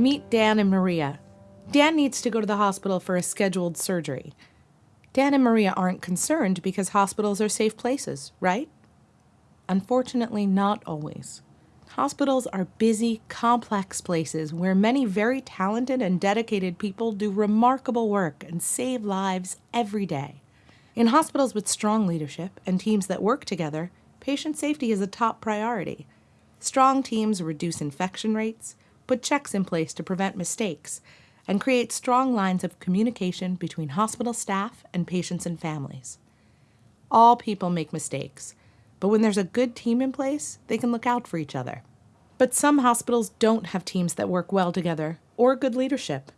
Meet Dan and Maria. Dan needs to go to the hospital for a scheduled surgery. Dan and Maria aren't concerned because hospitals are safe places, right? Unfortunately, not always. Hospitals are busy, complex places where many very talented and dedicated people do remarkable work and save lives every day. In hospitals with strong leadership and teams that work together, patient safety is a top priority. Strong teams reduce infection rates, put checks in place to prevent mistakes, and create strong lines of communication between hospital staff and patients and families. All people make mistakes, but when there's a good team in place, they can look out for each other. But some hospitals don't have teams that work well together or good leadership.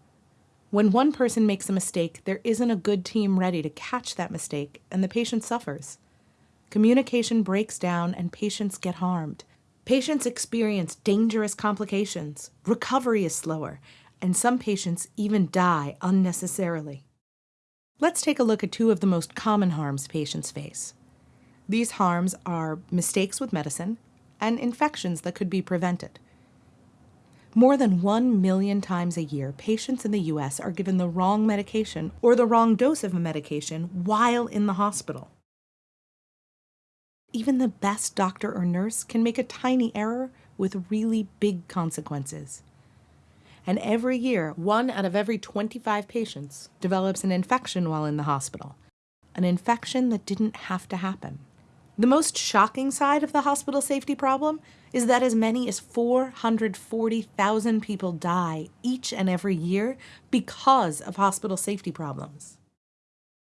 When one person makes a mistake, there isn't a good team ready to catch that mistake, and the patient suffers. Communication breaks down and patients get harmed. Patients experience dangerous complications, recovery is slower, and some patients even die unnecessarily. Let's take a look at two of the most common harms patients face. These harms are mistakes with medicine and infections that could be prevented. More than 1 million times a year, patients in the U.S. are given the wrong medication or the wrong dose of a medication while in the hospital. Even the best doctor or nurse can make a tiny error with really big consequences. And every year, one out of every 25 patients develops an infection while in the hospital, an infection that didn't have to happen. The most shocking side of the hospital safety problem is that as many as 440,000 people die each and every year because of hospital safety problems.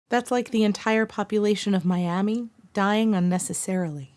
That's like the entire population of Miami dying unnecessarily.